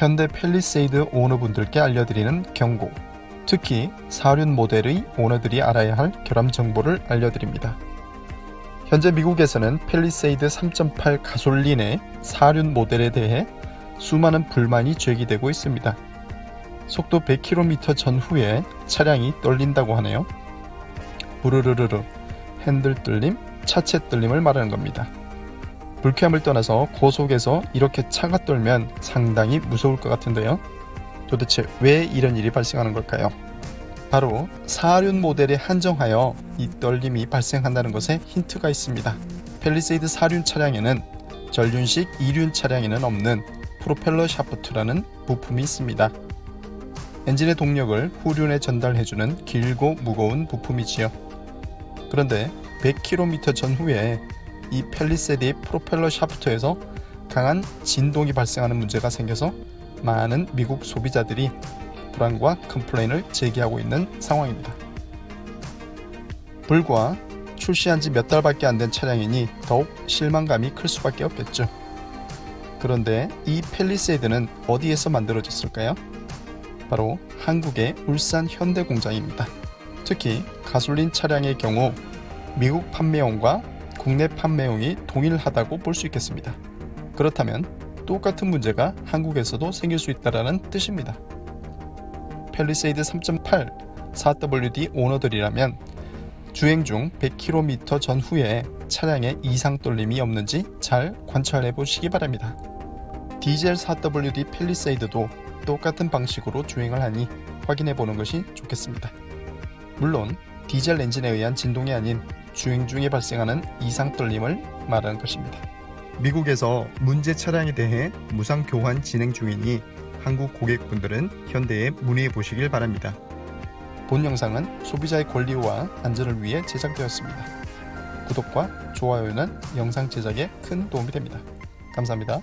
현대 펠리세이드 오너분들께 알려드리는 경고. 특히 사륜 모델의 오너들이 알아야 할 결함 정보를 알려드립니다. 현재 미국에서는 펠리세이드 3.8 가솔린의 사륜 모델에 대해 수많은 불만이 제기되고 있습니다. 속도 100km 전후에 차량이 떨린다고 하네요. 부르르르르 핸들 뚫림, 차체 뚫림을 말하는 겁니다. 불쾌함을 떠나서 고속에서 이렇게 차가 떨면 상당히 무서울 것 같은데요. 도대체 왜 이런 일이 발생하는 걸까요? 바로 사륜 모델에 한정하여 이 떨림이 발생한다는 것에 힌트가 있습니다. 펠리세이드 사륜 차량에는 전륜식 2륜 차량에는 없는 프로펠러 샤프트라는 부품이 있습니다. 엔진의 동력을 후륜에 전달해주는 길고 무거운 부품이지요. 그런데 100km 전후에 이 펠리세드의 프로펠러 샤프트에서 강한 진동이 발생하는 문제가 생겨서 많은 미국 소비자들이 불안과 complain을 제기하고 있는 상황입니다. 불과 출시한 지 몇 달밖에 안 된 차량이니 더욱 실망감이 클 수밖에 없겠죠. 그런데 이 펠리세이드는 어디에서 만들어졌을까요? 바로 한국의 울산 현대 공장입니다. 특히 가솔린 차량의 경우 미국 판매용과 국내 판매용이 동일하다고 볼 수 있겠습니다. 그렇다면 똑같은 문제가 한국에서도 생길 수 있다는 뜻입니다. 펠리세이드 3.8 4WD 오너들이라면 주행 중 100km 전후에 차량에 이상 떨림이 없는지 잘 관찰해 보시기 바랍니다. 디젤 4WD 펠리세이드도 똑같은 방식으로 주행을 하니 확인해 보는 것이 좋겠습니다. 물론 디젤 엔진에 의한 진동이 아닌 주행 중에 발생하는 이상 떨림을 말하는 것입니다. 미국에서 문제 차량에 대해 무상 교환 진행 중이니 한국 고객분들은 현대에 문의해 보시길 바랍니다. 본 영상은 소비자의 권리와 안전을 위해 제작되었습니다. 구독과 좋아요는 영상 제작에 큰 도움이 됩니다. 감사합니다.